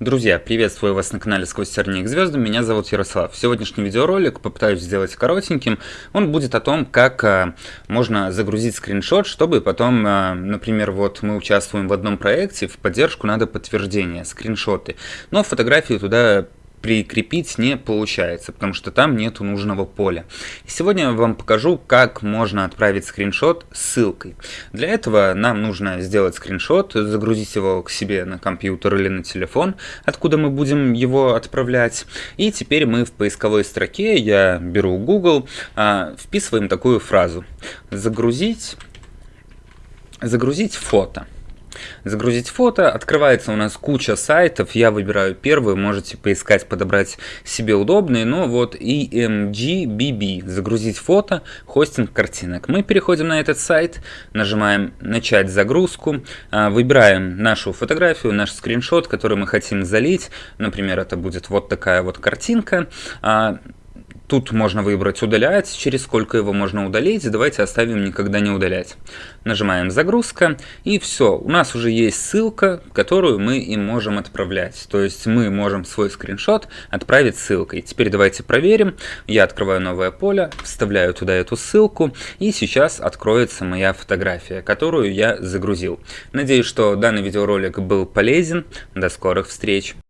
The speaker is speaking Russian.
Друзья, приветствую вас на канале Сквозь тернии к звездам, меня зовут Ярослав. Сегодняшний видеоролик попытаюсь сделать коротеньким. Он будет о том, как а, можно загрузить скриншот, чтобы потом, а, например, вот мы участвуем в одном проекте, в поддержку надо подтверждение, скриншоты. Но фотографию туда прикрепить не получается, потому что там нету нужного поля. Сегодня я вам покажу, как можно отправить скриншот ссылкой. Для этого нам нужно сделать скриншот, загрузить его к себе на компьютер или на телефон, откуда мы будем его отправлять. И теперь мы в поисковой строке, я беру Google, а, вписываем такую фразу. Загрузить, загрузить фото. Загрузить фото. Открывается у нас куча сайтов. Я выбираю первый. Можете поискать, подобрать себе удобные. Но вот EMGBB. Загрузить фото. Хостинг картинок. Мы переходим на этот сайт. Нажимаем начать загрузку. А, выбираем нашу фотографию, наш скриншот, который мы хотим залить. Например, это будет вот такая вот картинка. Тут можно выбрать удалять, через сколько его можно удалить, давайте оставим никогда не удалять. Нажимаем загрузка и все, у нас уже есть ссылка, которую мы им можем отправлять. То есть мы можем свой скриншот отправить ссылкой. Теперь давайте проверим. Я открываю новое поле, вставляю туда эту ссылку и сейчас откроется моя фотография, которую я загрузил. Надеюсь, что данный видеоролик был полезен. До скорых встреч!